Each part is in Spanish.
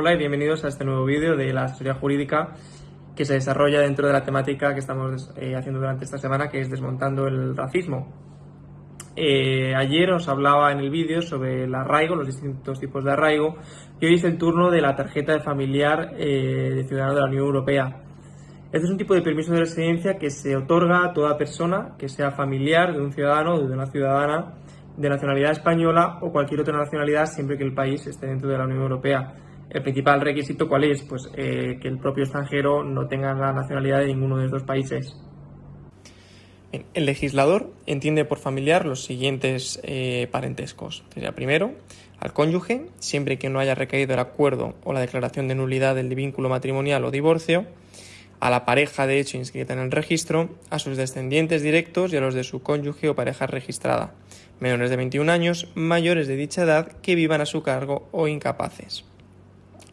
Hola y bienvenidos a este nuevo vídeo de la asesoría jurídica que se desarrolla dentro de la temática que estamos eh, haciendo durante esta semana, que es desmontando el racismo. Eh, ayer os hablaba en el vídeo sobre el arraigo, los distintos tipos de arraigo, y hoy es el turno de la tarjeta de familiar eh, de ciudadano de la Unión Europea. Este es un tipo de permiso de residencia que se otorga a toda persona que sea familiar de un ciudadano o de una ciudadana de nacionalidad española o cualquier otra nacionalidad siempre que el país esté dentro de la Unión Europea. El principal requisito, ¿cuál es? Pues eh, que el propio extranjero no tenga la nacionalidad de ninguno de estos países. El legislador entiende por familiar los siguientes eh, parentescos. Sería primero, al cónyuge, siempre que no haya recaído el acuerdo o la declaración de nulidad del vínculo matrimonial o divorcio, a la pareja de hecho inscrita en el registro, a sus descendientes directos y a los de su cónyuge o pareja registrada, menores de 21 años, mayores de dicha edad que vivan a su cargo o incapaces,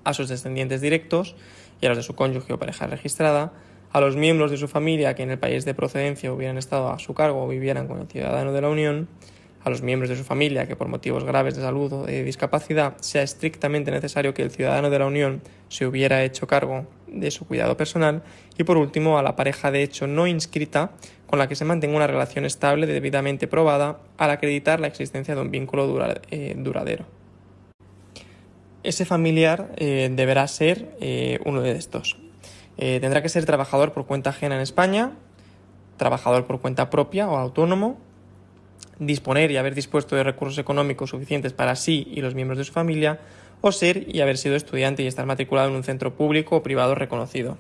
a sus descendientes directos y a los de su cónyuge o pareja registrada, a los miembros de su familia que en el país de procedencia hubieran estado a su cargo o vivieran con el ciudadano de la Unión, a los miembros de su familia que por motivos graves de salud o de discapacidad sea estrictamente necesario que el ciudadano de la Unión se hubiera hecho cargo de su cuidado personal y por último a la pareja de hecho no inscrita con la que se mantenga una relación estable debidamente probada al acreditar la existencia de un vínculo eh, duradero. Ese familiar eh, deberá ser eh, uno de estos. tendrá que ser trabajador por cuenta ajena en España, trabajador por cuenta propia o autónomo, disponer y haber dispuesto de recursos económicos suficientes para sí y los miembros de su familia, o ser y haber sido estudiante y estar matriculado en un centro público o privado reconocido.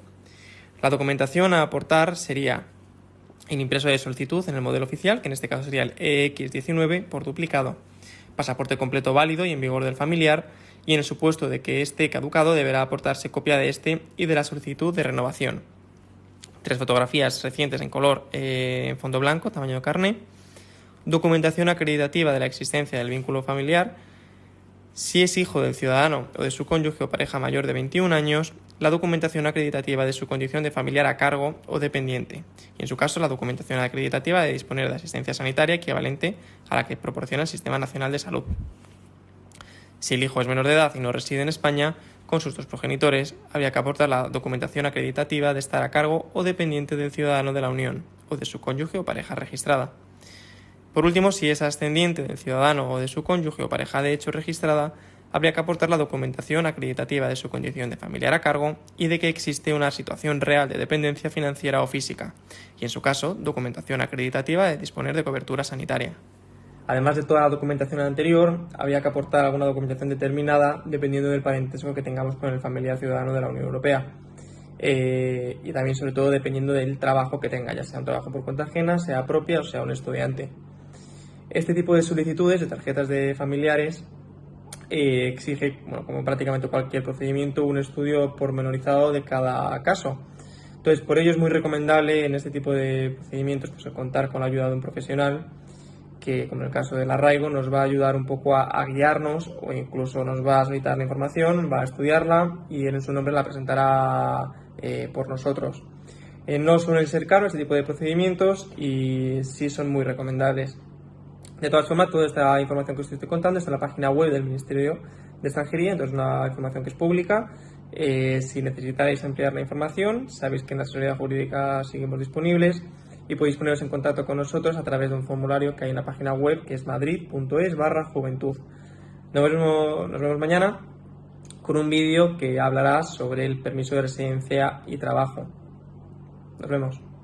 La documentación a aportar sería el impreso de solicitud en el modelo oficial, que en este caso sería el EX19 por duplicado, pasaporte completo válido y en vigor del familiar, y en el supuesto de que esté caducado deberá aportarse copia de este y de la solicitud de renovación. Tres fotografías recientes en color eh, en fondo blanco, tamaño de carne, documentación acreditativa de la existencia del vínculo familiar, si es hijo del ciudadano o de su cónyuge o pareja mayor de 21 años, la documentación acreditativa de su condición de familiar a cargo o dependiente, y en su caso la documentación acreditativa de disponer de asistencia sanitaria equivalente a la que proporciona el Sistema Nacional de Salud. Si el hijo es menor de edad y no reside en España, con sus dos progenitores, habría que aportar la documentación acreditativa de estar a cargo o dependiente del ciudadano de la Unión o de su cónyuge o pareja registrada. Por último, si es ascendiente del ciudadano o de su cónyuge o pareja de hecho registrada, habría que aportar la documentación acreditativa de su condición de familiar a cargo y de que existe una situación real de dependencia financiera o física, y en su caso, documentación acreditativa de disponer de cobertura sanitaria. Además de toda la documentación anterior, habría que aportar alguna documentación determinada dependiendo del parentesco que tengamos con el familiar ciudadano de la Unión Europea. Eh, y también, sobre todo, dependiendo del trabajo que tenga, ya sea un trabajo por cuenta ajena, sea propia o sea un estudiante. Este tipo de solicitudes de tarjetas de familiares eh, exige, como prácticamente cualquier procedimiento, un estudio pormenorizado de cada caso. Entonces, por ello es muy recomendable en este tipo de procedimientos pues, contar con la ayuda de un profesional que, como en el caso del arraigo, nos va a ayudar un poco a, guiarnos o incluso nos va a solicitar la información, va a estudiarla y en su nombre la presentará eh, por nosotros. Eh, no suelen ser caros este tipo de procedimientos y sí son muy recomendables. De todas formas, toda esta información que os estoy contando está en la página web del Ministerio de Extranjería, entonces es una información que es pública. Eh, si necesitáis ampliar la información, sabéis que en la asesoría jurídica seguimos disponibles y podéis poneros en contacto con nosotros a través de un formulario que hay en la página web que es madrid.es barra juventud. Nos vemos, nos vemos mañana con un vídeo que hablará sobre el permiso de residencia y trabajo. Nos vemos.